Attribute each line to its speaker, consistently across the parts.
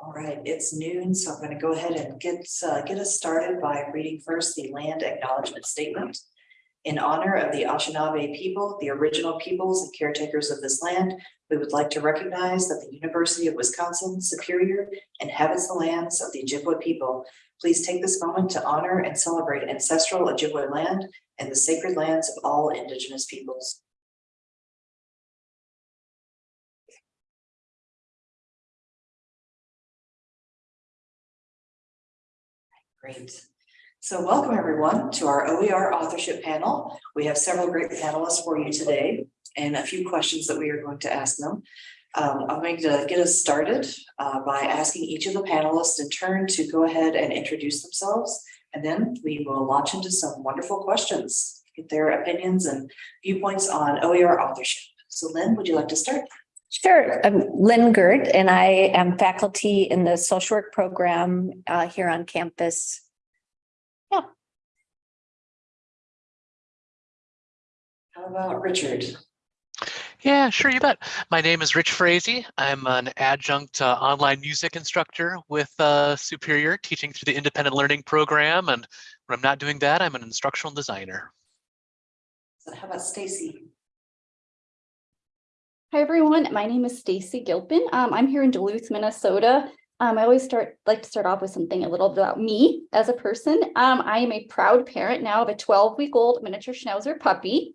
Speaker 1: All right, it's noon, so I'm going to go ahead and get, uh, get us started by reading first the land acknowledgement statement. In honor of the Anishinaabe people, the original peoples and caretakers of this land, we would like to recognize that the University of Wisconsin Superior inhabits the lands of the Ojibwe people. Please take this moment to honor and celebrate ancestral Ojibwe land and the sacred lands of all indigenous peoples. Great. So welcome everyone to our OER authorship panel. We have several great panelists for you today and a few questions that we are going to ask them. Um, I'm going to get us started uh, by asking each of the panelists in turn to go ahead and introduce themselves. And then we will launch into some wonderful questions, get their opinions and viewpoints on OER authorship. So Lynn, would you like to start?
Speaker 2: Sure. I'm Lynn Gert and I am faculty in the social work program uh, here on campus. Yeah.
Speaker 1: How about Richard?
Speaker 3: Yeah, sure, you bet. My name is Rich Frazee. I'm an adjunct uh, online music instructor with uh, Superior, teaching through the independent learning program. And when I'm not doing that, I'm an instructional designer.
Speaker 1: So how about Stacy?
Speaker 4: Hi, everyone. My name is Stacy Gilpin. Um, I'm here in Duluth, Minnesota. Um, I always start like to start off with something a little about me as a person. Um, I am a proud parent now of a 12 week old miniature schnauzer puppy.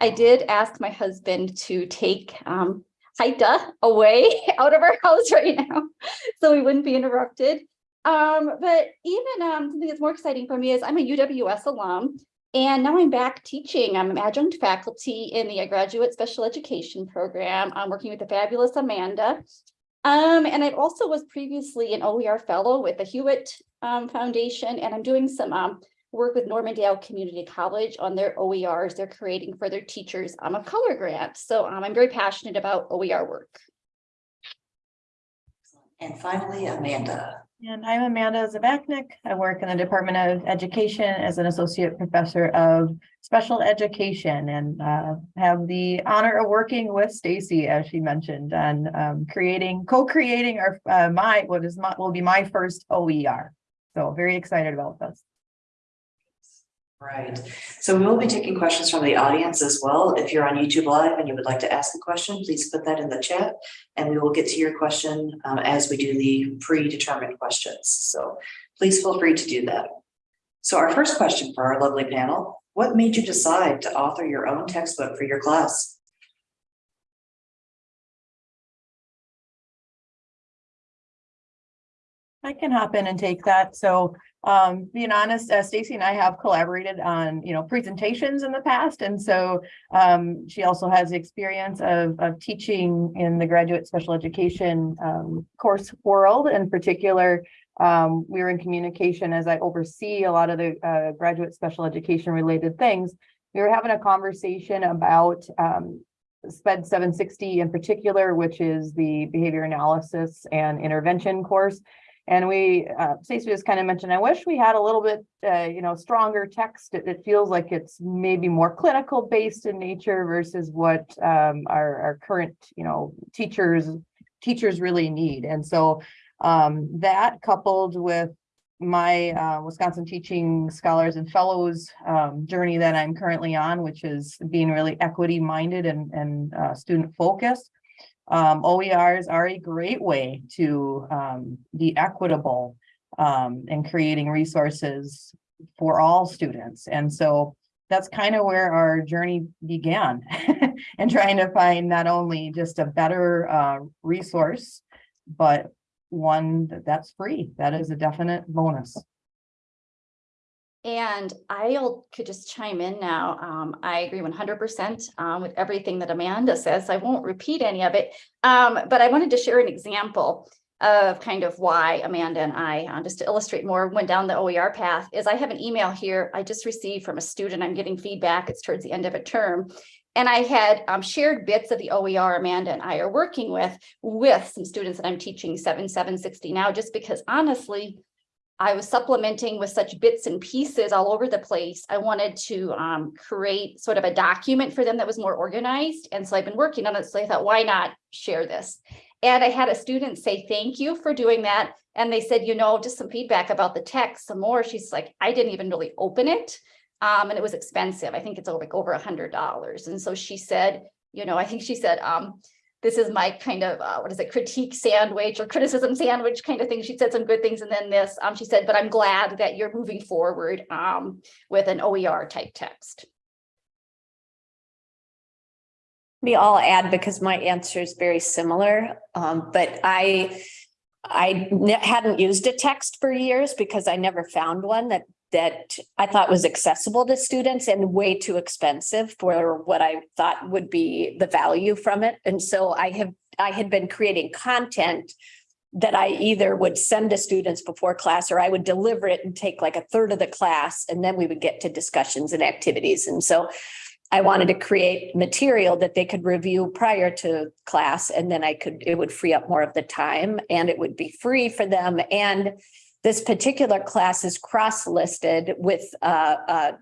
Speaker 4: I did ask my husband to take um, Haida away out of our house right now, so we wouldn't be interrupted. Um, but even um, something that's more exciting for me is I'm a UWS alum, and now I'm back teaching. I'm an adjunct faculty in the graduate special education program. I'm working with the fabulous Amanda. Um, and I also was previously an OER fellow with the Hewlett um, Foundation, and I'm doing some um, work with Normandale Community College on their OERs they're creating for their teachers um, of color grant. So um, I'm very passionate about OER work.
Speaker 1: And finally, Amanda.
Speaker 5: And I'm Amanda Zabachnik. I work in the Department of Education as an associate professor of special education and uh, have the honor of working with Stacy, as she mentioned, on um, creating, co-creating our uh, my what is my will be my first OER. So very excited about this.
Speaker 1: Right. So we will be taking questions from the audience as well. If you're on YouTube Live and you would like to ask a question, please put that in the chat and we will get to your question um, as we do the predetermined questions. So please feel free to do that. So our first question for our lovely panel, what made you decide to author your own textbook for your class?
Speaker 5: I can hop in and take that. So um, being honest, uh, Stacy and I have collaborated on, you know, presentations in the past. And so um, she also has experience of, of teaching in the graduate special education um, course world. In particular, um, we were in communication as I oversee a lot of the uh, graduate special education related things. We were having a conversation about um, SPED 760 in particular, which is the behavior analysis and intervention course. And we, uh, Stacey just kind of mentioned, I wish we had a little bit, uh, you know, stronger text. It, it, feels like it's maybe more clinical based in nature versus what um, our, our current, you know, teachers, teachers really need. And so um, that coupled with my uh, Wisconsin Teaching Scholars and Fellows um, journey that I'm currently on, which is being really equity minded and, and uh, student focused. Um, OERs are a great way to um, be equitable um, and creating resources for all students. And so that's kind of where our journey began and trying to find not only just a better uh, resource, but one that's free. That is a definite bonus.
Speaker 4: And I could just chime in now. Um, I agree one hundred percent um, with everything that Amanda says. I won't repeat any of it. Um, but I wanted to share an example of kind of why Amanda and I, uh, just to illustrate more, went down the OER path is I have an email here I just received from a student. I'm getting feedback. It's towards the end of a term. And I had um, shared bits of the OER Amanda and I are working with, with some students that I'm teaching 7760 now, just because honestly, I was supplementing with such bits and pieces all over the place. I wanted to um, create sort of a document for them that was more organized. And so I've been working on it. So I thought, why not share this? And I had a student say, thank you for doing that. And they said, you know, just some feedback about the text, some more. She's like, I didn't even really open it. Um, and it was expensive. I think it's like over a hundred dollars. And so she said, you know, I think she said, um, this is my kind of, uh, what is it, critique sandwich or criticism sandwich kind of thing. She said some good things. And then this, um, she said, but I'm glad that you're moving forward, um, with an OER type text.
Speaker 2: Me all add because my answer is very similar, um, but I. I hadn't used a text for years because I never found one that that I thought was accessible to students and way too expensive for what I thought would be the value from it. And so I have, I had been creating content. That I either would send to students before class or I would deliver it and take like a third of the class and then we would get to discussions and activities. And so. I wanted to create material that they could review prior to class and then I could, it would free up more of the time and it would be free for them. And this particular class is cross-listed with uh, uh,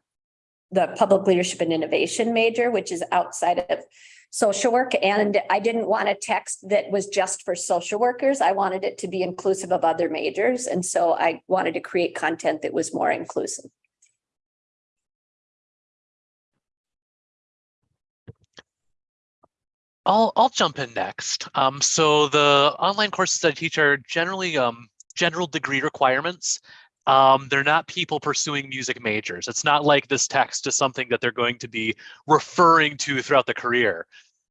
Speaker 2: the public leadership and innovation major, which is outside of social work. And I didn't want a text that was just for social workers. I wanted it to be inclusive of other majors. And so I wanted to create content that was more inclusive.
Speaker 3: I'll I'll jump in next. Um, so the online courses I teach are generally um, general degree requirements. Um, they're not people pursuing music majors. It's not like this text is something that they're going to be referring to throughout the career.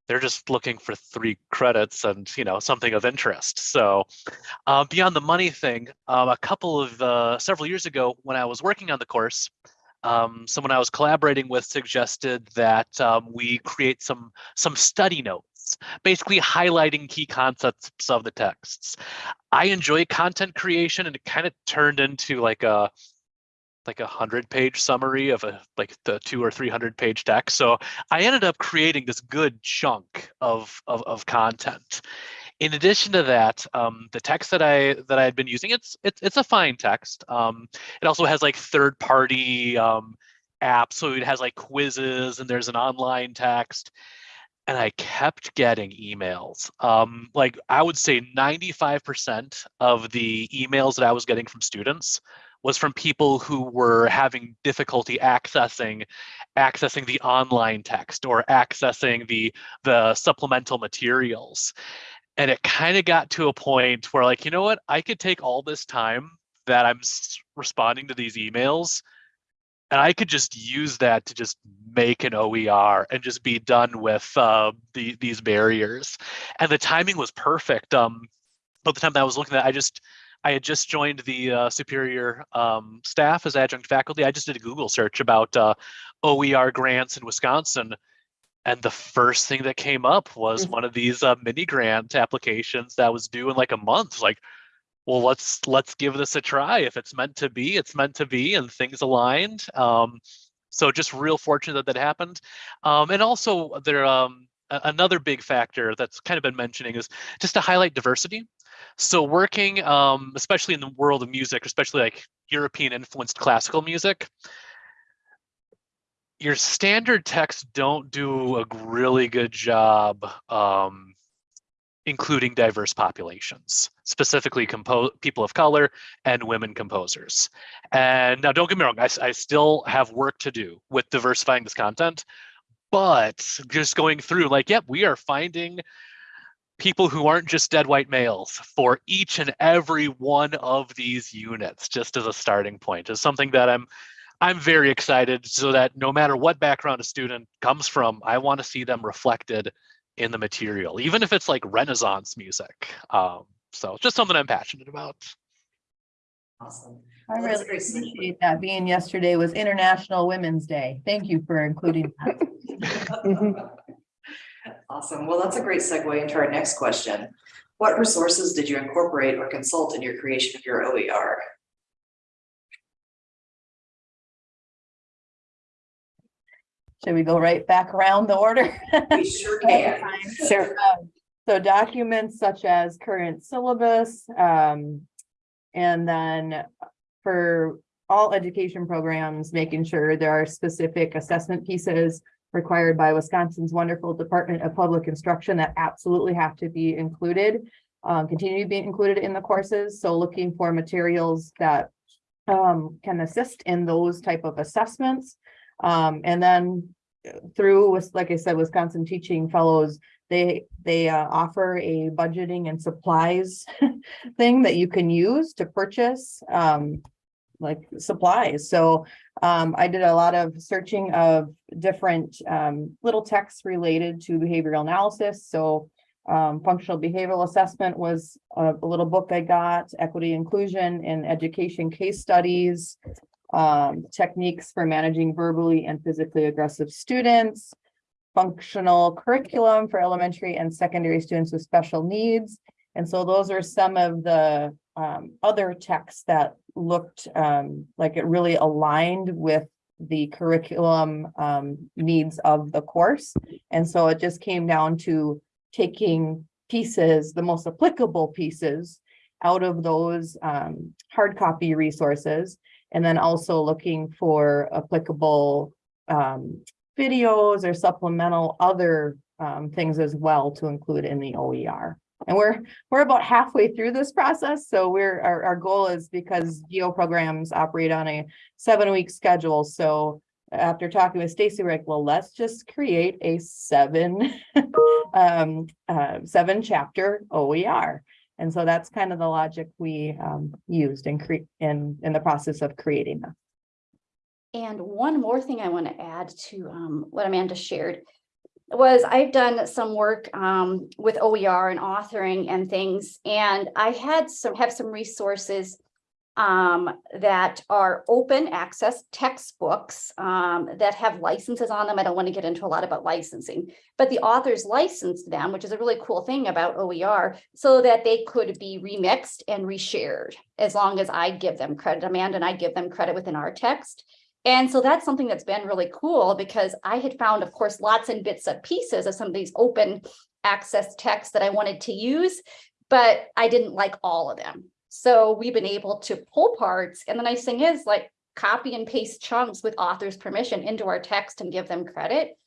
Speaker 3: They're just looking for three credits and you know something of interest. So uh, beyond the money thing, um, a couple of uh, several years ago when I was working on the course, um, someone I was collaborating with suggested that um, we create some some study basically highlighting key concepts of the texts. I enjoy content creation, and it kind of turned into like a like a hundred page summary of a like the two or three hundred page text. So I ended up creating this good chunk of of, of content. In addition to that, um, the text that I that I had been using, it's it's it's a fine text. Um, it also has like third party um, apps, so it has like quizzes and there's an online text. And I kept getting emails. Um, like I would say 95% of the emails that I was getting from students was from people who were having difficulty accessing accessing the online text or accessing the the supplemental materials and it kind of got to a point where like you know what i could take all this time that i'm responding to these emails and i could just use that to just make an oer and just be done with uh, the, these barriers. And the timing was perfect um by the time that i was looking at i just i had just joined the uh, superior um, staff as adjunct faculty. I just did a google search about uh, oer grants in wisconsin. And the first thing that came up was
Speaker 2: Mhm.
Speaker 3: one of these uh, mini grant applications that was due in like a month. Like well let's let's give this a try. If it's meant to be it's meant to be and things aligned. Um, so just real fortunate that that happened. Um, and also there um, another big factor that's kind of been mentioning is just to highlight diversity. So working um, especially in the world of music especially like european influenced classical music your standard texts don't do a really good job um, including diverse populations, specifically people of color and women composers. And now, don't get me wrong, I still have work to do with diversifying this content, but just going through, like, yep, we are finding people who aren't just dead white males for each and every one of these units, just as a starting point, is something that I'm I'm very excited so that no matter what background a student comes from, I want to see them reflected in the material, even if it's like Renaissance music. Um, so just something I'm passionate about.
Speaker 1: Awesome.
Speaker 5: I really appreciate that being yesterday was International Women's Day. Thank you for including that.
Speaker 1: Awesome. Well, that's a great segue into our next question. What resources did you incorporate or consult in your creation of your OER?
Speaker 5: Should we go right back around the order?
Speaker 1: We sure can.
Speaker 2: Sure.
Speaker 5: Um, So documents such as current syllabus, um, and then for all education programs, making sure there are specific assessment pieces required by Wisconsin's wonderful Department of Public Instruction that absolutely have to be included, um, continue to be included in the courses. So looking for materials that um, can assist in those type of assessments. Um, and then through, like I said, Wisconsin Teaching Fellows, they, they uh, offer a budgeting and supplies thing that you can use to purchase, um, like supplies. So, um, I did a lot of searching of different, um, little texts related to behavioral analysis. So, um, functional behavioral assessment was a, a little book I got, equity inclusion in education case studies, um, techniques for managing verbally and physically aggressive students, functional curriculum for elementary and secondary students with special needs. And so those are some of the um, other texts that looked um, like it really aligned with the curriculum um, needs of the course. And so it just came down to taking pieces, the most applicable pieces out of those um, hard copy resources. And then also looking for applicable um, videos or supplemental other um, things as well to include in the OER. And we're, we're about halfway through this process. So we're, our, our goal is because GEO programs operate on a seven week schedule. So after talking with Stacy, we're like, well, let's just create a seven, um, uh, seven chapter OER. And so that's kind of the logic we, um, used in in, in the process of creating them.
Speaker 4: And one more thing I want to add to um, what Amanda shared was I've done some work um, with OER and authoring and things, and I had some have some resources um, that are open access textbooks um, that have licenses on them. I don't want to get into a lot about licensing, but the authors licensed them, which is a really cool thing about OER, so that they could be remixed and reshared as long as I give them credit. Amanda and I give them credit within our text. And so that's something that's been really cool because I had found, of course, lots and bits of pieces of some of these open access texts that I wanted to use, but I didn't like all of them. So we've been able to pull parts. And the nice thing is like copy and paste chunks with author's permission into our text and give them credit.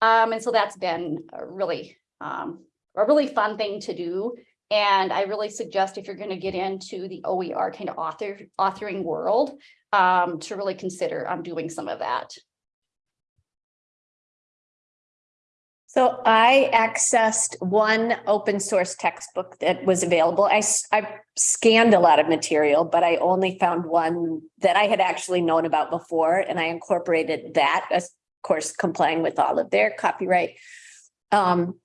Speaker 4: Um, and so that's been a really, um, a really fun thing to do. And I really suggest if you're going to get into the OER kind of author authoring world, um, to really consider um, doing some of that.
Speaker 2: So I accessed one open source textbook that was available. I scanned a lot of material, but I only found one that I had actually known about before and I incorporated that, of course, complying with all of their copyright um,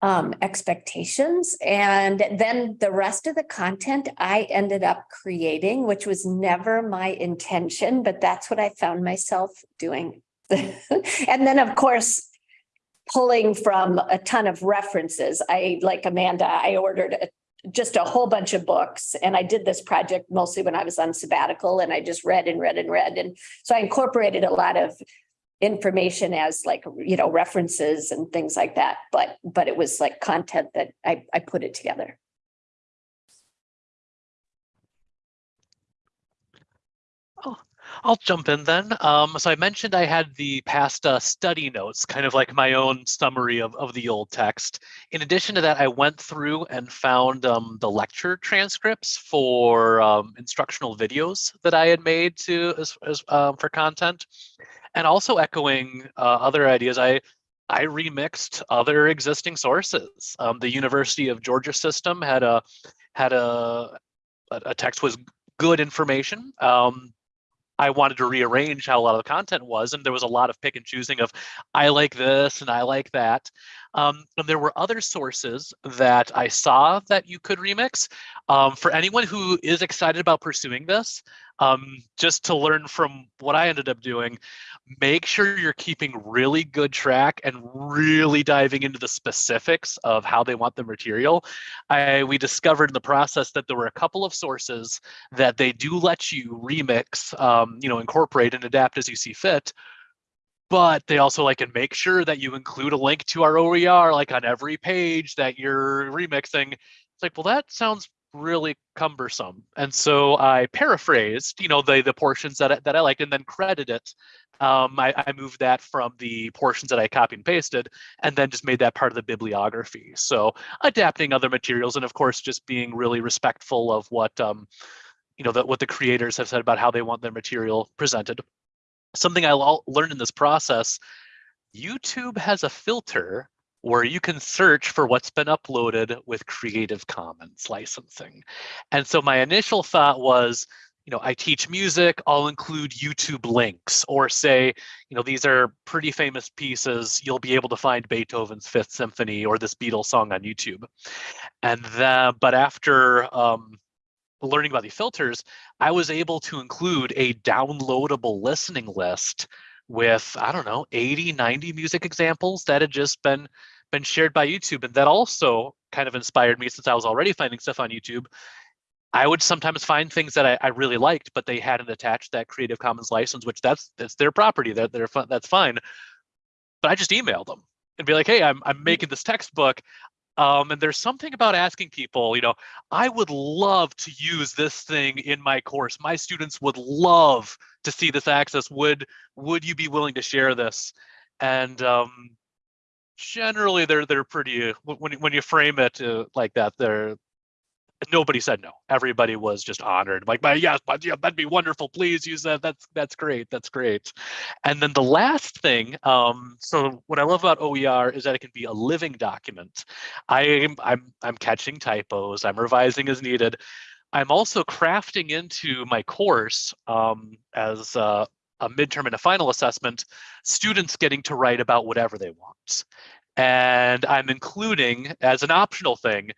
Speaker 2: um, expectations. And then the rest of the content I ended up creating, which was never my intention, but that's what I found myself doing. And then, of course, pulling from a ton of references. I, like Amanda, I ordered a- just a whole bunch of books and I did this project mostly when I was on sabbatical and I just read and read and read. And so I incorporated a lot of information as like, you know, references and things like that. But, but it was like content that I, I put it together.
Speaker 3: I'll jump in then. Um, so I mentioned I had the past uh, study notes, kind of like my own summary of, of the old text. In addition to that, I went through and found um, the lecture transcripts for um, instructional videos that I had made to as, as um, for content, and also echoing uh, other ideas. I I remixed other existing sources. Um, the University of Georgia system had a had a a, text was good information. Um, I wanted to rearrange how a lot of the content was, and there was a lot of pick and choosing of I like this and I like that. Um, and there were other sources that I saw that you could remix. Um, for anyone who is excited about pursuing this, um, just to learn from what I ended up doing, make sure you're keeping really good track and really diving into the specifics of how they want the material. I we discovered in the process that there were a couple of sources that they do let you remix, um, you know, incorporate and adapt as you see fit. But they also like and make sure that you include a link to our OER like on every page that you're remixing. It's like, well, that sounds really cumbersome. And so I paraphrased, you know, the the portions that I, that I liked and then credit it Um, I, I moved that from the portions that I copied and pasted and then just made that part of the bibliography. So adapting other materials and of course, just being really respectful of what, um, you know, that what the creators have said about how they want their material presented. Something I learned in this process, YouTube has a filter where you can search for what's been uploaded with Creative Commons licensing. And so my initial thought was, you know, I teach music, I'll include YouTube links or say, you know, these are pretty famous pieces. You'll be able to find Beethoven's Fifth Symphony or this Beatles song on YouTube. And then, but after um, learning about the filters, I was able to include a downloadable listening list with, I don't know, 80, 90 music examples that had just been been shared by YouTube. And that also kind of inspired me since I was already finding stuff on YouTube. I would sometimes find things that I, I really liked, but they hadn't attached that Creative Commons license, which that's that's their property. That they're, fun, that's fine. But I just emailed them and be like, hey, I'm I'm mm. making this textbook. Um, and there's something about asking people, you know, I would love to use this thing in my course. My students would love to see this access. Would would you be willing to share this? And um, generally, they're they're pretty when when you frame it uh, like that, they're nobody said no. Everybody was just honored, like, but yes, but yeah, that'd be wonderful. Please use that. That's that's great. That's great. And then the last thing, um, so what I love about OER is that it can be a living document. I am I'm I'm catching typos. I'm revising as needed. I'm also crafting into my course um, as uh, a midterm and a final assessment, students getting to write about whatever they want. And I'm including as an optional thing,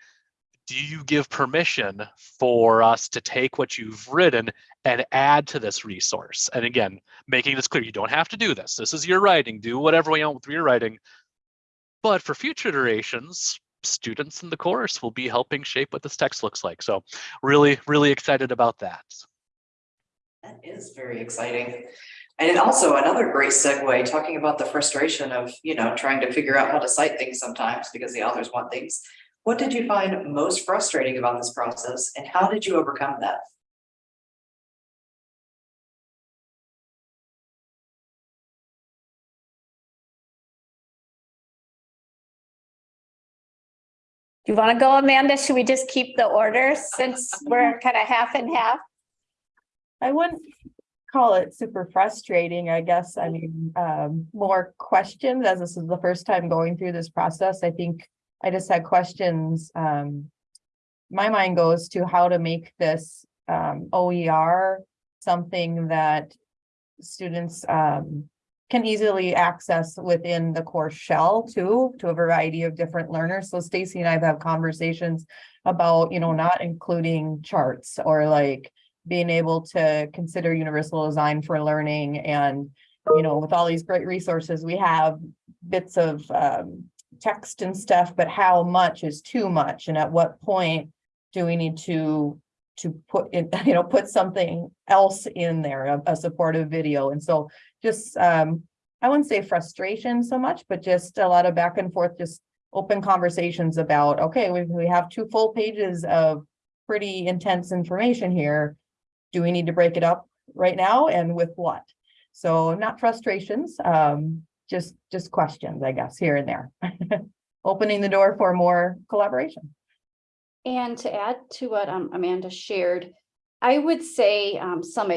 Speaker 3: do you give permission for us to take what you've written and add to this resource? And again, making this clear, you don't have to do this. This is your writing, do whatever you want with your writing. But for future iterations, students in the course will be helping shape what this text looks like. So really, really excited about that.
Speaker 1: That is very exciting. And also another great segue, talking about the frustration of, you know, trying to figure out how to cite things sometimes because the authors want things. What did you find most frustrating about this process and how did you overcome that?
Speaker 2: Do you want to go, Amanda? Should we just keep the order since we're kind of half and half?
Speaker 5: I wouldn't call it super frustrating, I guess. I mean, um, more questions as this is the first time going through this process. I think I just had questions. Um, my mind goes to how to make this um, OER something that students um, can easily access within the course shell too, to a variety of different learners. So Stacy and I have conversations about, you know, not including charts or like being able to consider universal design for learning and, you know, with all these great resources, we have bits of um, text and stuff, but how much is too much? And at what point do we need to to put in, you know, put something else in there, a, a supportive video? And so just, um, I wouldn't say frustration so much, but just a lot of back and forth, just open conversations about, okay, we, we have two full pages of pretty intense information here. Do we need to break it up right now and with what? So not frustrations, um, just, just questions, I guess, here and there. Opening the door for more collaboration.
Speaker 4: And to add to what um, Amanda shared, I would say um, some,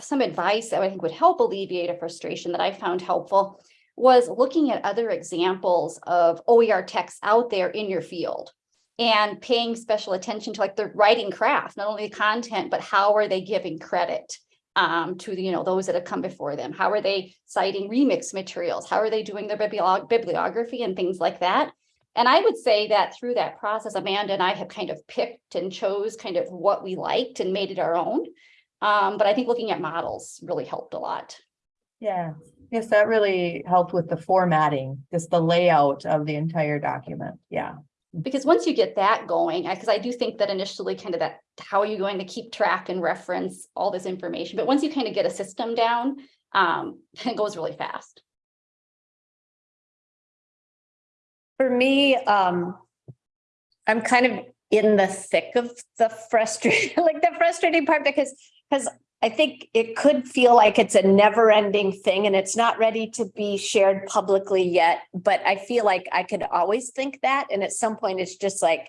Speaker 4: some advice that I think would help alleviate a frustration that I found helpful was looking at other examples of OER texts out there in your field and paying special attention to like the writing craft, not only the content, but how are they giving credit um, to you know, those that have come before them? How are they citing remix materials? How are they doing their bibliog- bibliography and things like that? And I would say that through that process, Amanda and I have kind of picked and chose kind of what we liked and made it our own. Um, but I think looking at models really helped a lot.
Speaker 5: Yeah, yes, that really helped with the formatting, just the layout of the entire document. Yeah.
Speaker 4: Because once you get that going, because I do think that initially kind of that, how are you going to keep track and reference all this information? But once you kind of get a system down, um, it goes really fast.
Speaker 2: For me, um, I'm kind of in the thick of the frustrating, like the frustrating part because, because I think it could feel like it's a never ending thing and it's not ready to be shared publicly yet. But I feel like I could always think that. And at some point, it's just like,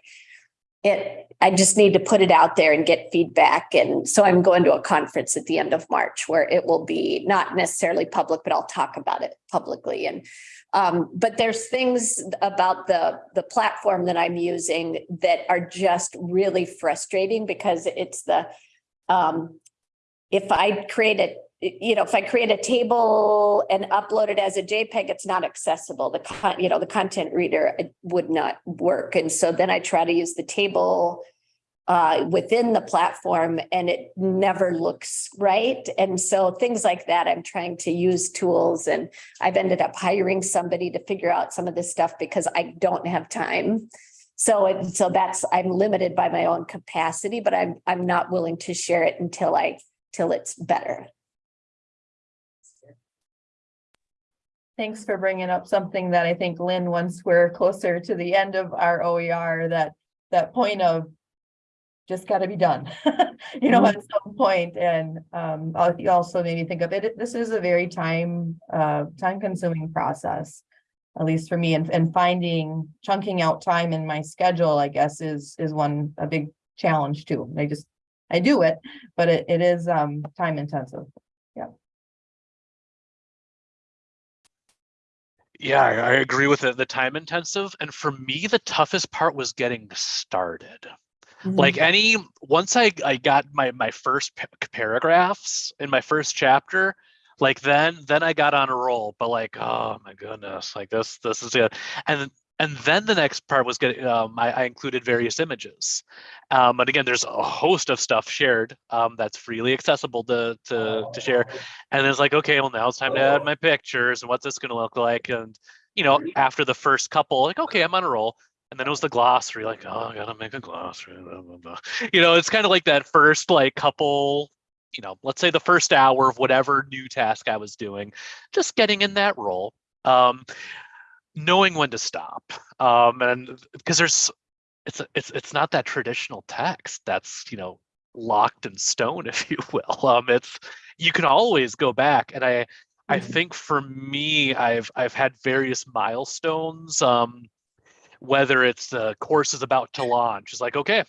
Speaker 2: it, I just need to put it out there and get feedback. And so I'm going to a conference at the end of March where it will be not necessarily public, but I'll talk about it publicly. And um, but there's things about the, the platform that I'm using that are just really frustrating because it's the, um, if I create a, you know, if I create a table and upload it as a JPEG, it's not accessible. The con, you know, the content reader would not work. And so then I try to use the table uh, within the platform and it never looks right. And so things like that, I'm trying to use tools and I've ended up hiring somebody to figure out some of this stuff because I don't have time. So, so that's, I'm limited by my own capacity, but I'm, I'm not willing to share it until I, till it's better.
Speaker 5: Thanks for bringing up something that I think Lynn, once we're closer to the end of our OER, that, that point of just gotta be done, you know, at some point. and, um, you also made me think of it, this is a very time, uh, time consuming process. At least for me, and, and finding, chunking out time in my schedule, I guess, is, is one, a big challenge too. I just, I do it, but it, it is, um, time intensive.
Speaker 3: Yeah, I, I agree with it. The time intensive. And for me, the toughest part was getting started. Like any, once I, I got my, my first pa- paragraphs in my first chapter, like then, then I got on a roll, but like, oh my goodness, like this, this is it. And, and then the next part was getting, um, I, I included various images. Um, and again, there's a host of stuff shared, um, that's freely accessible to, to, to share. And it's like, okay, well now it's time to add my pictures and what's this gonna look like? And, you know, after the first couple, like, okay, I'm on a roll. And then it was the glossary, like, oh, I gotta make a glossary. Blah, blah, blah. You know, it's kind of like that first like couple, you know, let's say the first hour of whatever new task I was doing, just getting in that role. Um, knowing when to stop. Um, and because there's it's it's it's not that traditional text that's, you know, locked in stone, if you will. Um, it's you can always go back and I I
Speaker 2: Mhm.
Speaker 3: think for me, I've I've had various milestones. Um, whether it's the course is about to launch, it's like okay,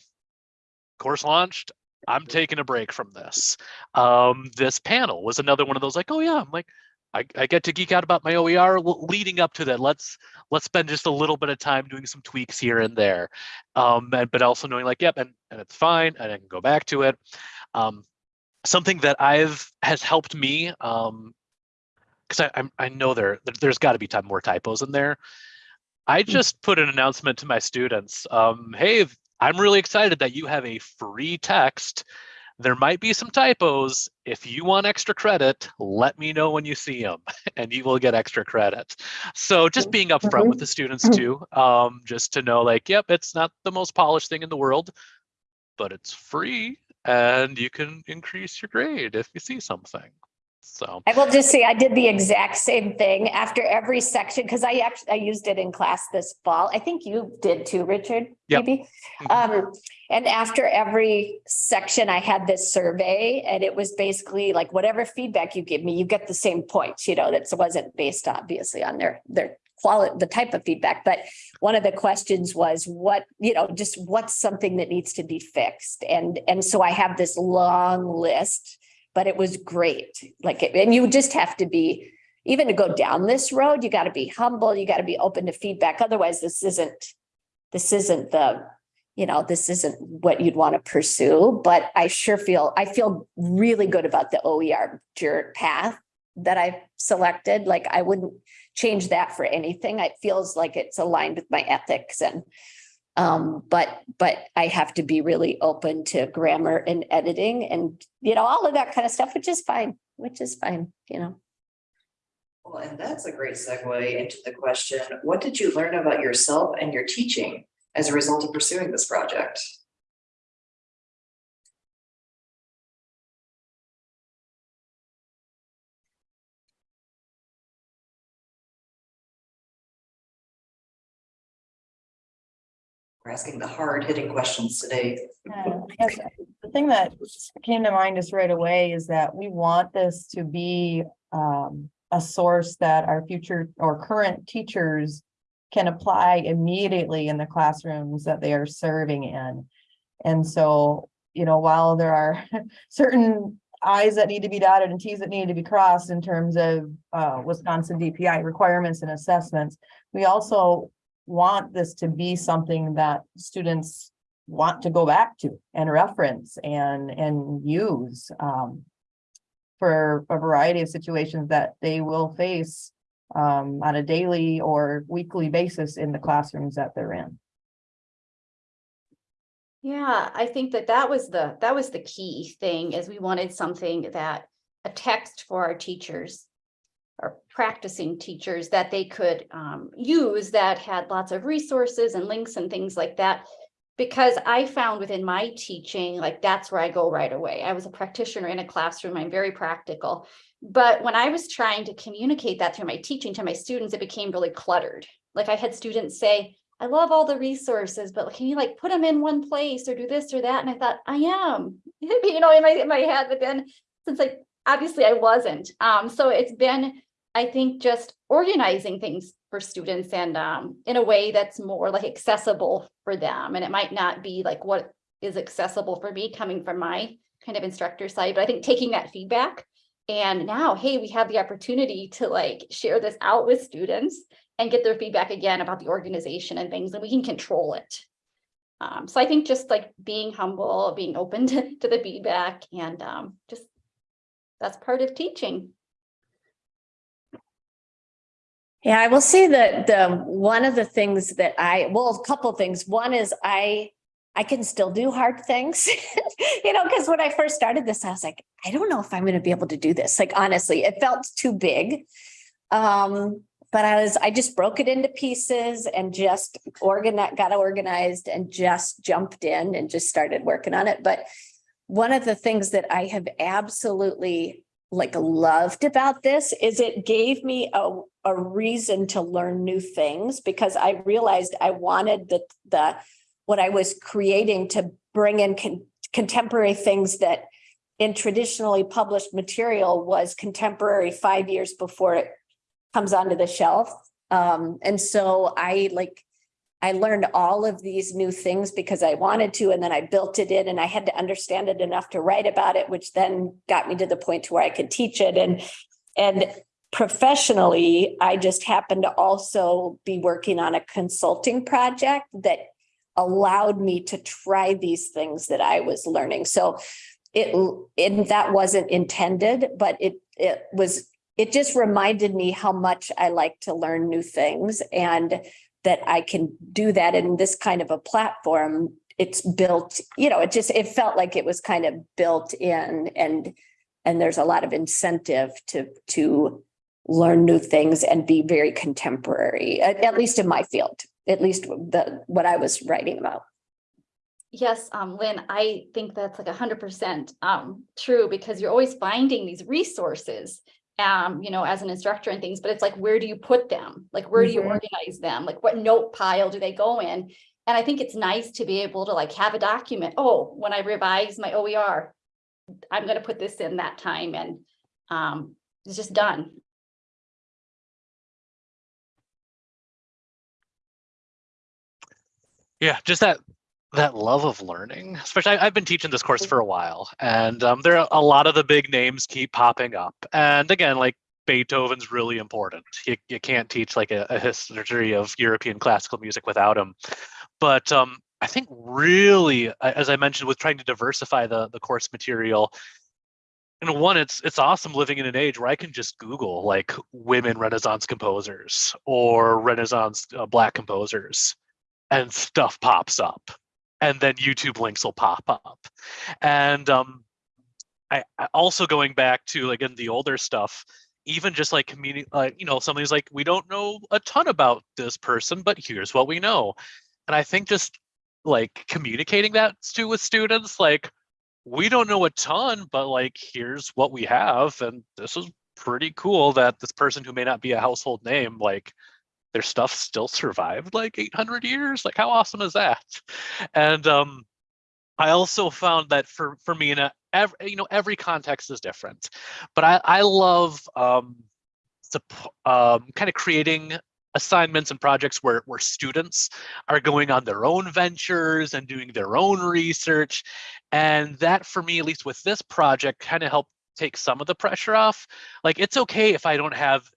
Speaker 3: course launched. I'm taking a break from this. Um, this panel was another one of those like, oh yeah, I'm like, I, I get to geek out about my OER leading up to that. Let's let's spend just a little bit of time doing some tweaks here and there. Um, and, but also knowing like, yep, and, and it's fine, and I can go back to it. Um, something that I've has helped me, um, because I I'm, I know there there- there's got to be time more typos in there. I just put an announcement to my students. Um, hey, I'm really excited that you have a free text. There might be some typos. If you want extra credit, let me know when you see them and you will get extra credit. So just being upfront with the students too, um, just to know like, yep, it's not the most polished thing in the world, but it's free and you can increase your grade if you see something. So
Speaker 2: I will just say I did the exact same thing after every section, because I actually, I used it in class this fall. I think you did too, Richard,
Speaker 3: Yep.
Speaker 2: maybe?
Speaker 3: Mhm.
Speaker 2: Um, and after every section, I had this survey and it was basically like whatever feedback you give me, you get the same points, you know, that wasn't based obviously on their, their quality, the type of feedback. But one of the questions was what, you know, just what's something that needs to be fixed? And, and so I have this long list but it was great. Like, it- and you just have to be, even to go down this road, you got to be humble, you got to be open to feedback. Otherwise, this isn't, this isn't the, you know, this isn't what you'd want to pursue. But I sure feel, I feel really good about the OER path that I've selected. Like, I wouldn't change that for anything. It feels like it's aligned with my ethics and um, but, but I have to be really open to grammar and editing and, you know, all of that kind of stuff, which is fine, which is fine, you know.
Speaker 1: Well, and that's a great segue into the question, what did you learn about yourself and your teaching as a result of pursuing this project? We're asking the hard hitting questions today.
Speaker 5: Yeah, yes, The thing that came to mind just right away is that we want this to be um a source that our future or current teachers can apply immediately in the classrooms that they are serving in. And so, you know, while there are certain i's that need to be dotted and t's that need to be crossed in terms of uh Wisconsin DPI requirements and assessments, we also want this to be something that students want to go back to and reference and, and use, um, for a variety of situations that they will face, um, on a daily or weekly basis in the classrooms that they're in.
Speaker 4: Yeah, I think that that was the, that was the key thing is we wanted something that a text for our teachers. Or practicing teachers that they could um use that had lots of resources and links and things like that. Because I found within my teaching, like that's where I go right away. I was a practitioner in a classroom. I'm very practical. But when I was trying to communicate that through my teaching to my students, it became really cluttered. Like I had students say, I love all the resources, but can you like put them in one place or do this or that? And I thought, I am, you know, in my, in my head, but then since like, obviously I wasn't. Um, so it's been, I think, just organizing things for students and um, in a way that's more like accessible for them. And it might not be like what is accessible for me coming from my kind of instructor side, but I think taking that feedback and now, hey, we have the opportunity to like share this out with students and get their feedback again about the organization and things, and we can control it. Um, so I think just like being humble, being open to, to the feedback and um, just that's part of teaching.
Speaker 2: Yeah, I will say that the, one of the things that I, well, a couple things. One is I, I can still do hard things. You know, because when I first started this, I was like, I don't know if I'm going to be able to do this. Like, honestly, it felt too big. Um, but I was, I just broke it into pieces and just organized, got organized and just jumped in and just started working on it. But one of the things that I have absolutely like loved about this is it gave me a, a reason to learn new things because I realized I wanted the, the, what I was creating to bring in con- contemporary things that in traditionally published material was contemporary five years before it comes onto the shelf. Um, and so I like, I learned all of these new things because I wanted to, and then I built it in and I had to understand it enough to write about it, which then got me to the point to where I could teach it. And, and professionally, I just happened to also be working on a consulting project that allowed me to try these things that I was learning. So it, and that wasn't intended, but it, it was, it just reminded me how much I like to learn new things and that I can do that in this kind of a platform. It's built, you know, it just, it felt like it was kind of built in and, and there's a lot of incentive to, to learn new things and be very contemporary, at, at least in my field, at least the, what I was writing about.
Speaker 4: Yes, um, Lynn, I think that's like a hundred percent um true because you're always finding these resources. Um, you know, as an instructor and things, but it's like, where do you put them? Like, where do you
Speaker 5: Mhm.
Speaker 4: organize them? Like, what note pile do they go in? And I think it's nice to be able to like have a document. Oh, when I revise my OER, I'm gonna put this in that time and um, it's just done.
Speaker 3: Yeah, just that that love of learning. Especially, I, I've been teaching this course for a while, and um, there are a lot of the big names keep popping up. And again, like Beethoven's really important. You you can't teach like a, a history of European classical music without him. But um, I think really, as I mentioned, with trying to diversify the the course material. And one, it's it's awesome living in an age where I can just Google like women Renaissance composers or Renaissance uh, Black composers, and stuff pops up and then youtube links will pop up. And um I, I also going back to again the older stuff even just like community like you know somebody's like we don't know a ton about this person but here's what we know. And i think just like communicating that to with students like we don't know a ton but like here's what we have and this is pretty cool that this person who may not be a household name like their stuff still survived like 800 years. Like how awesome is that? And um, I also found that for for me, in a every, you know every context is different, but I I love um, um, kind of creating assignments and projects where, where students are going on their own ventures and doing their own research. And that for me, at least with this project, kind of helped take some of the pressure off. Like it's okay if I don't have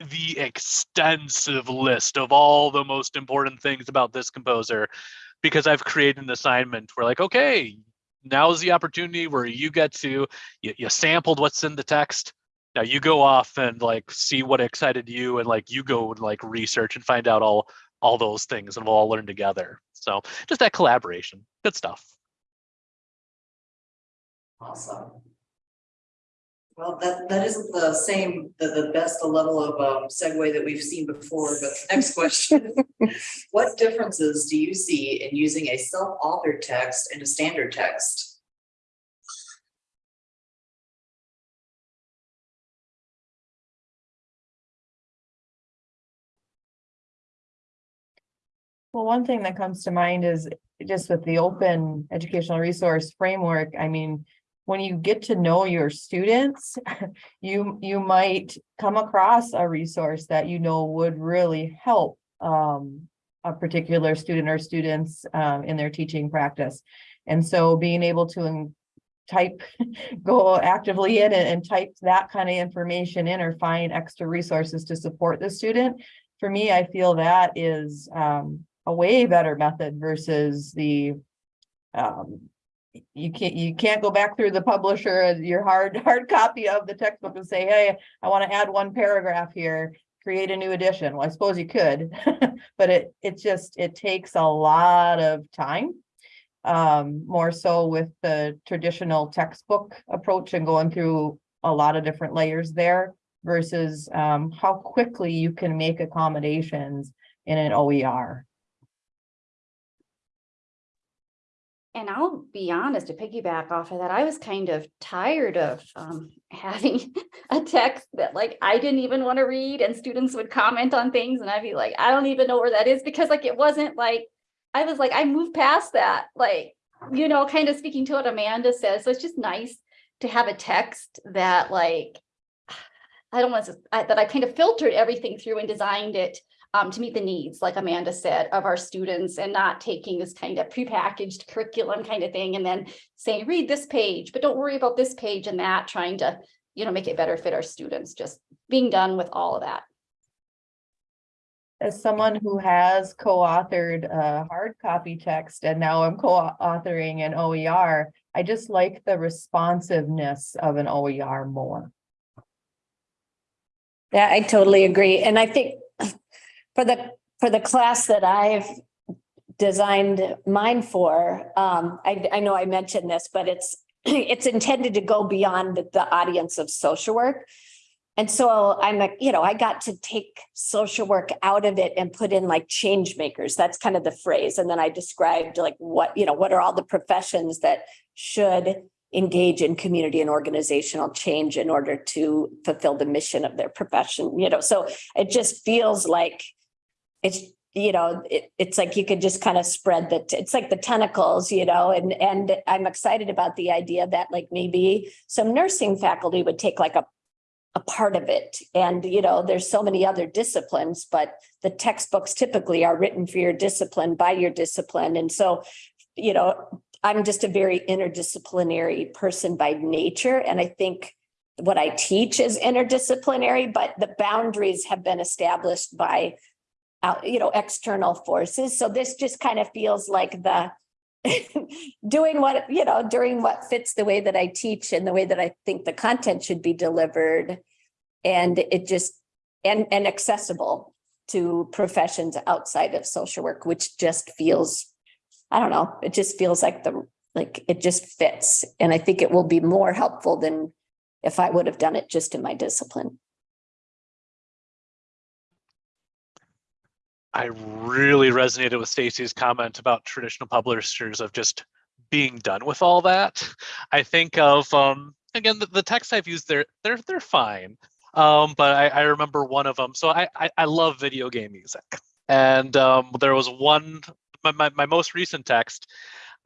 Speaker 3: the extensive list of all the most important things about this composer because I've created an assignment where like, okay, now is the opportunity where you get to, you, you sampled what's in the text, now you go off and like see what excited you and like you go and like research and find out all all those things and we'll all learn together. So just that collaboration. Good stuff.
Speaker 1: Awesome. Well, that, that isn't the same, the, the best level of um, segue that we've seen before, but next question. What differences do you see in using a self-authored text and a standard text?
Speaker 5: Well, one thing that comes to mind is just with the open educational resource framework, I mean. When you get to know your students, you, you might come across a resource that you know would really help. Um, a particular student or students, um, in their teaching practice. And so being able to type, go actively in and, and type that kind of information in or find extra resources to support the student. For me, I feel that is, um, a way better method versus the um, you can't, you can't go back through the publisher, your hard, hard copy of the textbook and say, hey, I want to add one paragraph here, create a new edition. Well, I suppose you could, but it, it just, it takes a lot of time. Um, more so with the traditional textbook approach and going through a lot of different layers there versus um, how quickly you can make accommodations in an OER.
Speaker 4: And I'll be honest, to piggyback off of that, I was kind of tired of um having a text that like I didn't even want to read and students would comment on things and I'd be like, I don't even know where that is because like it wasn't like, I was like, I moved past that, like, you know, kind of speaking to what Amanda says. So it's just nice to have a text that like, I don't want to, that I kind of filtered everything through and designed it um, to meet the needs, like Amanda said, of our students and not taking this kind of prepackaged curriculum kind of thing and then saying, read this page, but don't worry about this page and that, trying to, you know, make it better fit our students, just being done with all of that.
Speaker 5: As someone who has co-authored a hard copy text and now I'm co-authoring an OER, I just like the responsiveness of an OER more.
Speaker 2: Yeah, I totally agree. And I think for the, for the class that I've designed mine for, um, I, I know I mentioned this, but it's, it's intended to go beyond the audience of social work. And so I'm like, you know, I got to take social work out of it and put in like change makers. That's kind of the phrase. And then I described like what, you know, what are all the professions that should engage in community and organizational change in order to fulfill the mission of their profession, you know, so it just feels like it's, you know, it, it's like you could just kind of spread that, it's like the tentacles, you know, and, and I'm excited about the idea that like maybe some nursing faculty would take like a a part of it. And, you know, there's so many other disciplines, but the textbooks typically are written for your discipline by your discipline. And so, you know, I'm just a very interdisciplinary person by nature. And I think what I teach is interdisciplinary, but the boundaries have been established by, uh, you know, external forces. So this just kind of feels like the doing what, you know, doing what fits the way that I teach and the way that I think the content should be delivered. And it just, and, and accessible to professions outside of social work, which just feels, I don't know, it just feels like the, like it just fits. And I think it will be more helpful than if I would have done it just in my discipline.
Speaker 3: I really resonated with Stacy's comment about traditional publishers of just being done with all that. I think of um, again the, the texts I've used they're they're they're fine. Um, but I, I remember one of them. So I, I, I love video game music. And um, there was one, my, my, my most recent text,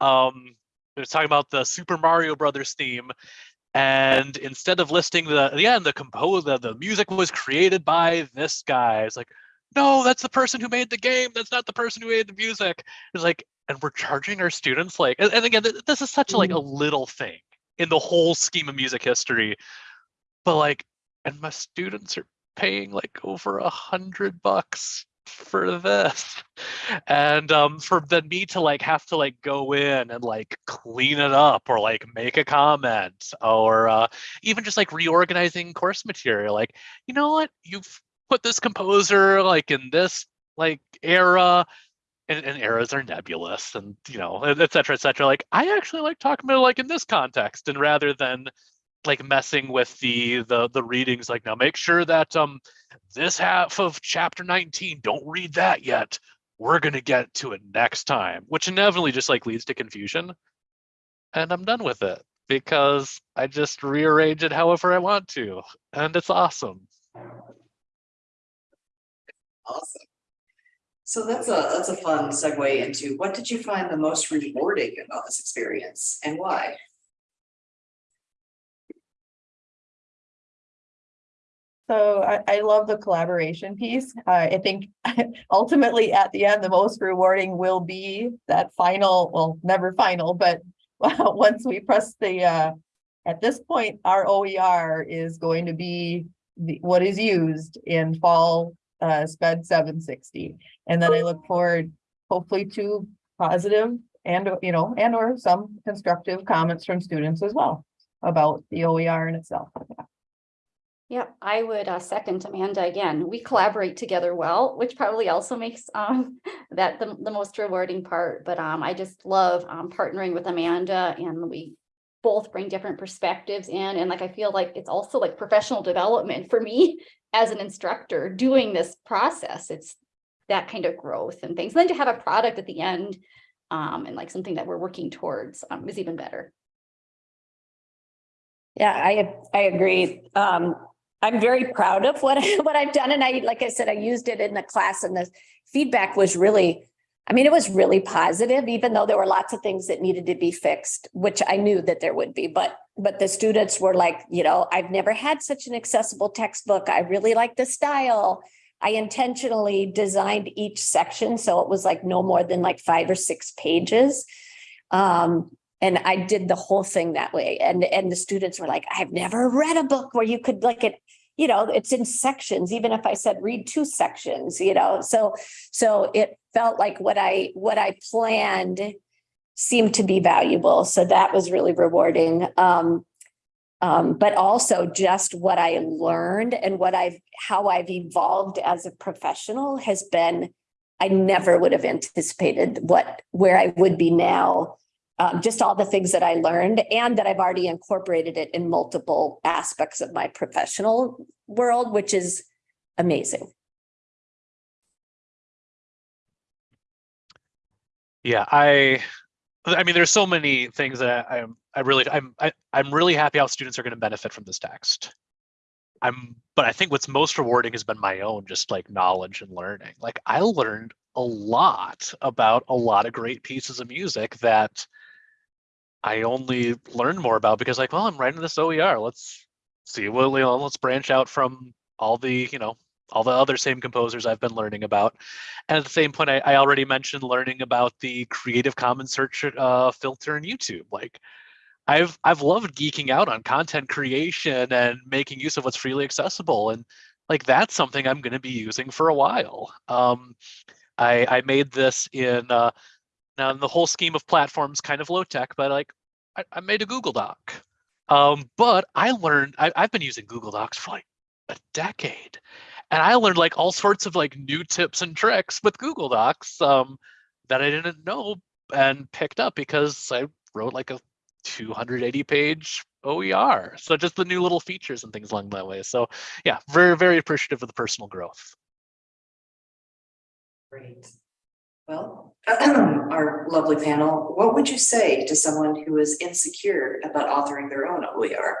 Speaker 3: um, it was talking about the Super Mario Brothers theme. And instead of listing the, yeah, and the composer, the music was created by this guy. It's like, no, that's the person who made the game. That's not the person who made the music. It's like, and we're charging our students like, and, and again, th- this is such like a little thing in the whole scheme of music history. But like, and my students are paying like over a hundred bucks for this and um for then me to like have to like go in and like clean it up or like make a comment or uh even just like reorganizing course material like you know what you've put this composer like in this like era and, and eras are nebulous and you know et et cetera et cetera. Like i actually like talking about like in this context and rather than like messing with the the the readings like now make sure that um this half of chapter 19 don't read that yet. We're going to get to it next time which inevitably just like leads to confusion. And i'm done with it because i just rearrange it however i want to and it's awesome
Speaker 1: Awesome. So that's a, that's a fun segue into what did you find the most rewarding about this experience and why?
Speaker 5: So I, I love the collaboration piece. Uh, I think ultimately at the end, the most rewarding will be that final, well, never final, but once we press the, uh, at this point, our OER is going to be the, what is used in fall, uh, sped seven sixty. And then I look forward hopefully to positive and, you know, and or some constructive comments from students as well about the OER in itself.
Speaker 4: Yeah, I would uh, second Amanda again. We collaborate together well, which probably also makes um, that the, the most rewarding part. But um, I just love um, partnering with Amanda and we both bring different perspectives in. And like, I feel like it's also like professional development for me as an instructor doing this process. It's that kind of growth and things. And then to have a product at the end um, and like something that we're working towards um, is even better.
Speaker 2: Yeah, I, I agree. Um, I'm very proud of what, what I've done. And I, like I said, I used it in the class and the feedback was really, I mean, it was really positive, even though there were lots of things that needed to be fixed, which I knew that there would be, but, but the students were like, you know, I've never had such an accessible textbook. I really like the style. I intentionally designed each section, so it was like no more than like five or six pages. Um, and I did the whole thing that way. And, and the students were like, I've never read a book where you could like it, you know, it's in sections, even if I said read two sections, you know, so, so it felt like what I, what I planned seemed to be valuable. So that was really rewarding. Um, um, but also just what I learned and what I've, how I've evolved as a professional has been, I never would have anticipated what, where I would be now um, just all the things that I learned and that I've already incorporated it in multiple aspects of my professional world, which is amazing.
Speaker 3: Yeah, I, I mean, there's so many things that I'm, I really, I'm, I, I'm really happy how students are going to benefit from this text. I'm, but I think what's most rewarding has been my own just like knowledge and learning. Like I learned a lot about a lot of great pieces of music that I only learned more about because like, well, I'm writing this OER. Let's see, well, you know, let's branch out from all the, you know, all the other same composers I've been learning about. And at the same point, I, I already mentioned learning about the Creative Commons search uh, filter in YouTube. Like, I've I've loved geeking out on content creation and making use of what's freely accessible, and like that's something I'm going to be using for a while. Um, I I made this in uh, now in the whole scheme of platforms, kind of low tech, but like I, I made a Google Doc. Um, but I learned I, I've been using Google Docs for like a decade and I learned like all sorts of like new tips and tricks with Google Docs um, that I didn't know and picked up because I wrote like a 280 page OER. So just the new little features and things along that way. So yeah, very, very appreciative of the personal growth.
Speaker 1: Great. Well, our lovely panel, what would you say to someone who is insecure about authoring their own OER?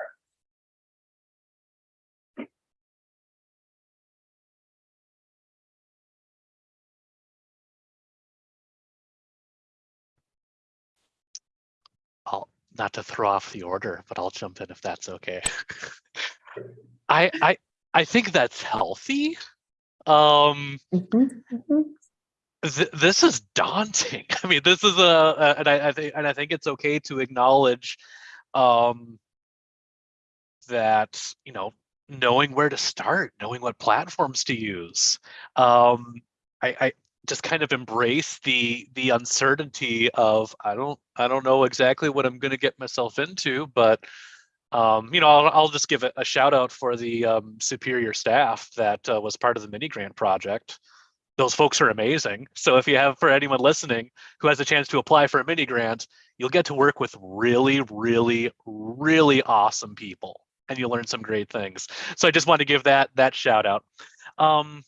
Speaker 3: Not to throw off the order, but I'll jump in if that's okay. I I I think that's healthy. Um,
Speaker 2: Mhm, mhm.
Speaker 3: th- this is daunting. I mean, this is a, a and I, I think and I think it's okay to acknowledge um, that you know knowing where to start, knowing what platforms to use. Um, I, I just kind of embrace the the uncertainty of I don't I don't know exactly what I'm going to get myself into, but um, you know I'll, I'll just give a shout out for the um, superior staff that uh, was part of the mini grant project those folks are amazing. So if you have for anyone listening who has a chance to apply for a mini grant, you'll get to work with really, really, really awesome people and you'll learn some great things. So I just want to give that that shout out. Um,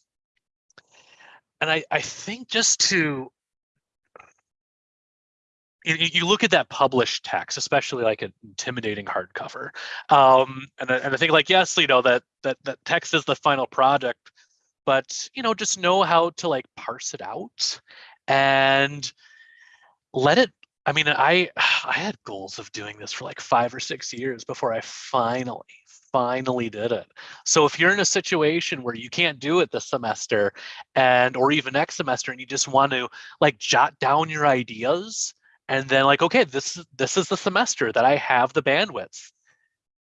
Speaker 3: and I, I think just to you, look at that published text, especially like an intimidating hardcover, um, and I, and I think like yes, you know that that that text is the final project, but you know just know how to like parse it out and let it i mean i i had goals of doing this for like five or six years before i finally finally did it so if you're in a situation where you can't do it this semester and or even next semester and you just want to like jot down your ideas and then like okay this is this is the semester that i have the bandwidth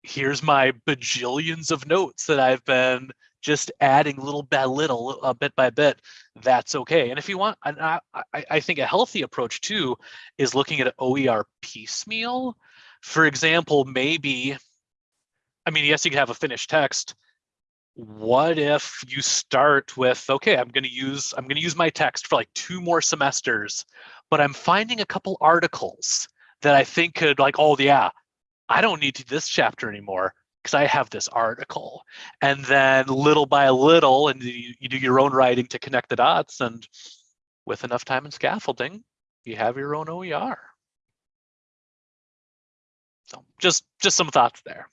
Speaker 3: here's my bajillions of notes that i've been just adding little by little, uh, bit by bit, that's okay. And if you want, I, I, I think a healthy approach too is looking at OER piecemeal. For example, maybe, I mean, yes, you can have a finished text. What if you start with, okay, I'm going to use, I'm going to use my text for like two more semesters, but I'm finding a couple articles that I think could like, oh yeah, I don't need to this chapter anymore because I have this article. And then little by little, and you, you do your own writing to connect the dots. And with enough time and scaffolding, you have your own OER. So just just some thoughts there.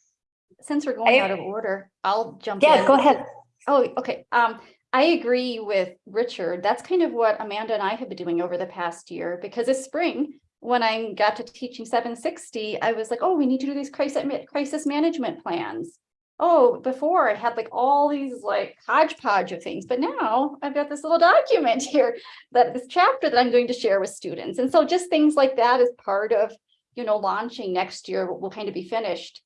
Speaker 4: Since we're going
Speaker 2: I-
Speaker 4: out of order, I'll jump in.
Speaker 2: Yeah, go ahead.
Speaker 4: Oh, okay. Um, I agree with Richard. That's kind of what Amanda and I have been doing over the past year because this spring, when I got to teaching seven sixty, I was like, oh, we need to do these crisis, crisis management plans. Oh, before I had like all these like hodgepodge of things, but now I've got this little document here that this chapter that I'm going to share with students. And so just things like that is part of, you know, launching next year will kind of be finished.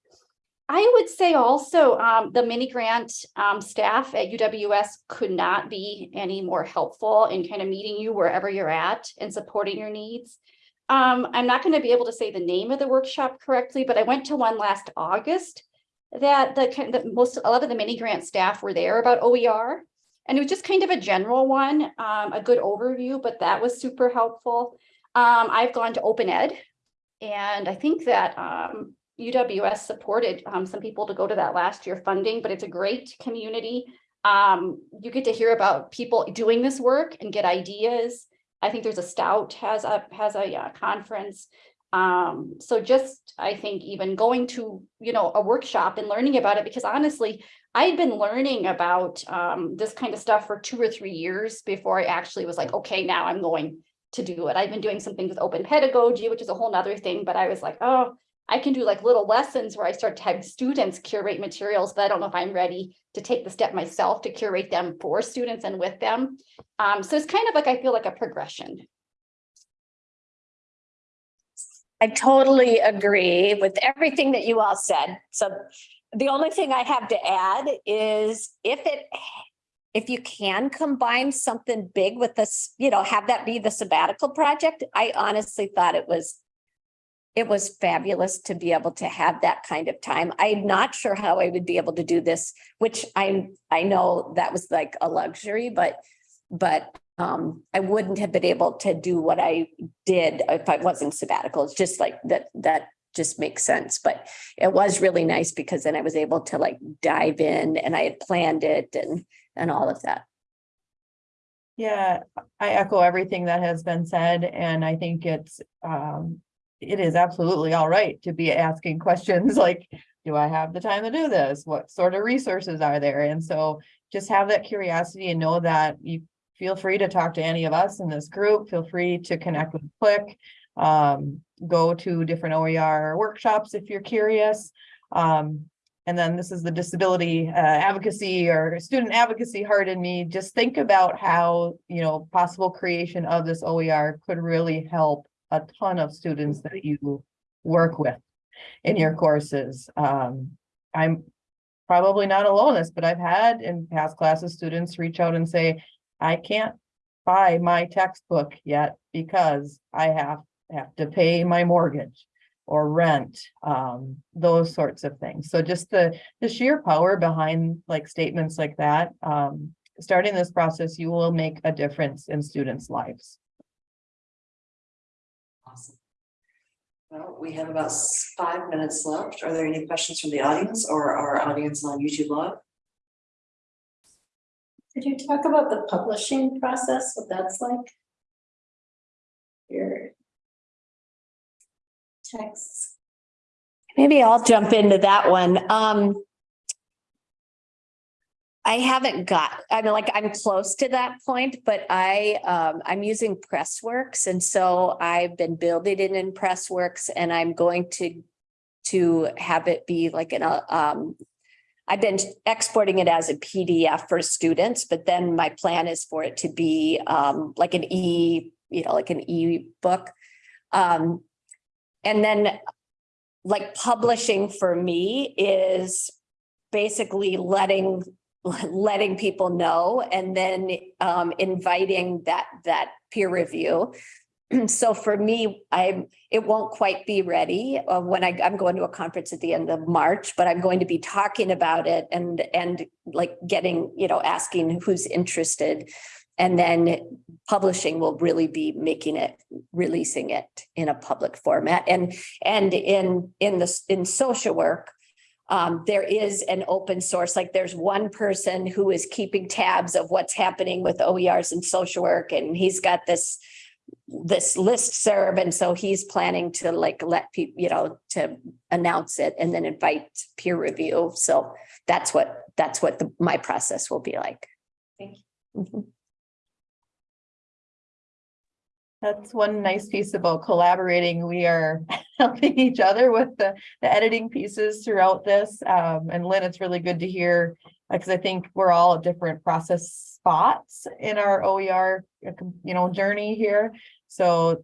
Speaker 4: I would say also um, the mini grant um, staff at UWS could not be any more helpful in kind of meeting you wherever you're at and supporting your needs. Um, I'm not going to be able to say the name of the workshop correctly, but I went to one last August that the, the most, a lot of the mini grant staff were there about OER. And it was just kind of a general one, um, a good overview, but that was super helpful. Um, I've gone to Open Ed and I think that um, UWS supported um, some people to go to that last year funding, but it's a great community. Um, you get to hear about people doing this work and get ideas. I think there's a Stout has a has a uh, conference. Um, so just I think even going to you know a workshop and learning about it because honestly, I'd been learning about um, this kind of stuff for two or three years before I actually was like, okay, now I'm going to do it. I've been doing some things with open pedagogy, which is a whole nother thing, but I was like, oh, I can do like little lessons where I start to have students curate materials, but I don't know if I'm ready to take the step myself to curate them for students and with them. Um, so it's kind of like, I feel like a progression.
Speaker 2: I totally agree with everything that you all said. So the only thing I have to add is if it, if you can combine something big with this, you know, have that be the sabbatical project, I honestly thought it was it was fabulous to be able to have that kind of time. I'm not sure how I would be able to do this, which I'm I know that was like a luxury, but, but um, I wouldn't have been able to do what I did if I wasn't sabbatical. It's just like that, that just makes sense. But it was really nice because then I was able to like dive in and I had planned it and, and all of that.
Speaker 5: Yeah, I echo everything that has been said, and I think it's, um, it is absolutely all right to be asking questions like, do I have the time to do this? What sort of resources are there? And so just have that curiosity and know that you feel free to talk to any of us in this group, feel free to connect with Click. Um, go to different OER workshops if you're curious. Um, and then this is the disability uh, advocacy or student advocacy heart in me. Just think about how, you know, possible creation of this OER could really help a ton of students that you work with in your courses. Um, I'm probably not alone in this, but I've had in past classes, students reach out and say, I can't buy my textbook yet because I have, have to pay my mortgage or rent, um, those sorts of things. So just the, the sheer power behind like statements like that, um, starting this process, you will make a difference in students' lives.
Speaker 1: Awesome. Well, we have about five minutes left. Are there any questions from the audience or our audience on YouTube Live?
Speaker 6: Could you talk about the publishing process, what that's like? Your texts.
Speaker 2: Maybe I'll jump into that one. Um. I haven't got, I mean, like, I'm close to that point, but I, um, I'm using Pressbooks, and so I've been building it in Pressbooks, and I'm going to. To have it be like an, uh, um. I've been exporting it as a PDF for students, but then my plan is for it to be, um, like an e, you know, like an e-book. Um, and then like publishing for me is basically letting, letting people know and then um inviting that, that peer review. So for me, I'm, it won't quite be ready uh, when I, I'm going to a conference at the end of March, but I'm going to be talking about it and, and like getting, you know, asking who's interested. And then publishing will really be making it, releasing it in a public format. And, and in, in the, in social work, um, there is an open source, like there's one person who is keeping tabs of what's happening with OERs and social work, and he's got this this list serve, and so he's planning to like let people, you know, to announce it and then invite peer review. So that's what, that's what the, my process will be like.
Speaker 1: Thank
Speaker 2: you.
Speaker 5: That's one nice piece about collaborating. We are helping each other with the, the editing pieces throughout this. Um, and Lynn, it's really good to hear, because I think we're all at different process spots in our OER, you know, journey here. So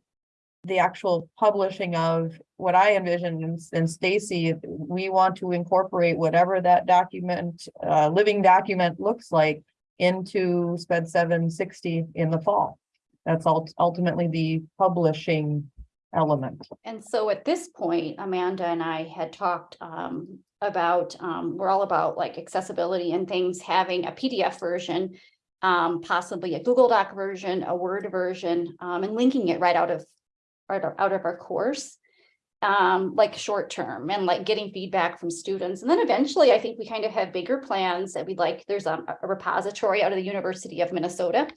Speaker 5: the actual publishing of what I envision and, Stacy, we want to incorporate whatever that document, uh, living document looks like into SPED seven sixty in the fall. That's ult- ultimately the publishing element.
Speaker 4: And so at this point, Amanda and I had talked um about, um, we're all about like accessibility and things, having a PDF version. Um, possibly a Google Doc version, a Word version, um, and linking it right out of, right out of our course. Um, like short term and like getting feedback from students. And then eventually, I think we kind of have bigger plans that we'd like, there's a a repository out of the University of Minnesota.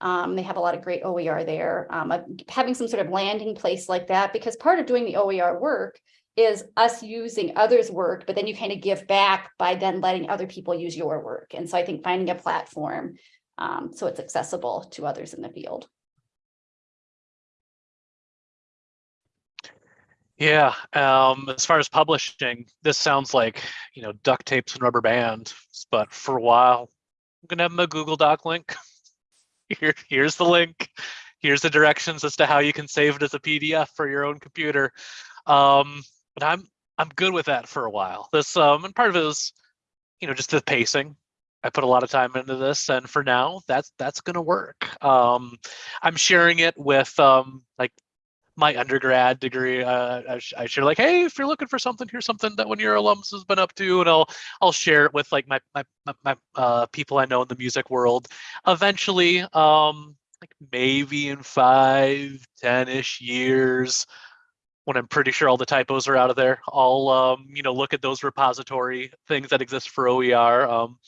Speaker 4: Um, they have a lot of great OER there, um, having some sort of landing place like that, because part of doing the OER work is us using others' work, but then you kind of give back by then letting other people use your work. And so I think finding a platform, um, so it's accessible to others in the field.
Speaker 3: Yeah, um, as far as publishing, this sounds like, you know, duct tapes and rubber bands, but for a while, I'm gonna have my Google Doc link. Here, here's the link. Here's the directions as to how you can save it as a PDF for your own computer. Um, but I'm I'm good with that for a while. This um, and part of it is, you know, just the pacing. I put a lot of time into this, and for now, that's that's gonna work. Um, I'm sharing it with um, like my undergrad degree. Uh, I, sh- I share like, hey, if you're looking for something, here's something that one of your alums has been up to, and I'll I'll share it with like my my my, uh, people I know in the music world. Eventually, um, like maybe in five, ten-ish years, when I'm pretty sure all the typos are out of there, I'll um, you know look at those repository things that exist for OER. Um,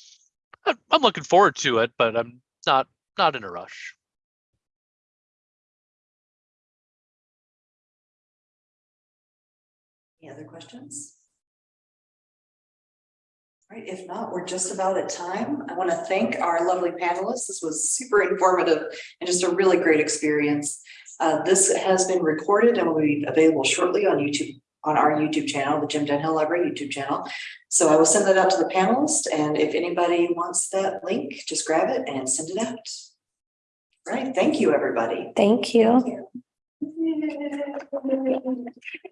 Speaker 3: I'm, I'm looking forward to it, but I'm not not in a rush.
Speaker 1: Any other questions? All right, if not, we're just about at time. I want to thank our lovely panelists. This was super informative and just a really great experience. Uh, this has been recorded and will be available shortly on YouTube, on our YouTube channel, the Jim Dan Hill Library YouTube channel. So I will send that out to the panelists, and if anybody wants that link, just grab it and send it out. Right, thank you, everybody.
Speaker 2: Thank you.